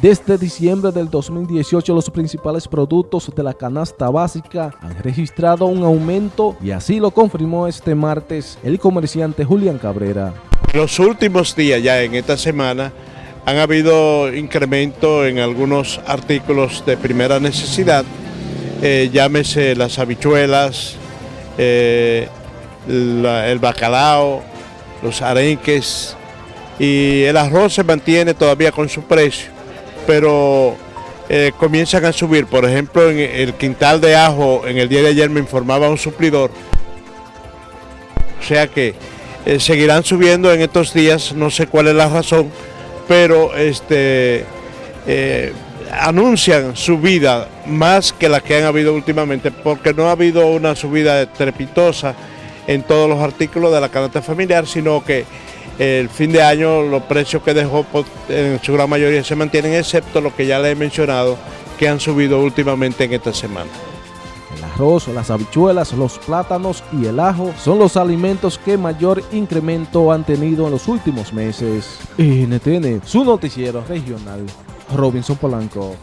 Desde diciembre del 2018 los principales productos de la canasta básica han registrado un aumento y así lo confirmó este martes el comerciante Julián Cabrera. Los últimos días ya en esta semana han habido incremento en algunos artículos de primera necesidad, eh, llámese las habichuelas, eh, el bacalao, los arenques y el arroz se mantiene todavía con su precio, pero eh, comienzan a subir. Por ejemplo, en el quintal de ajo, en el día de ayer me informaba un suplidor, o sea que eh, seguirán subiendo en estos días, no sé cuál es la razón, pero este, eh, anuncian subida más que la que han habido últimamente, porque no ha habido una subida estrepitosa en todos los artículos de la canasta familiar, sino que el fin de año los precios que dejó en su gran mayoría se mantienen, excepto lo que ya le he mencionado, que han subido últimamente en esta semana. El arroz, las habichuelas, los plátanos y el ajo son los alimentos que mayor incremento han tenido en los últimos meses. NTN, su noticiero regional, Robinson Polanco.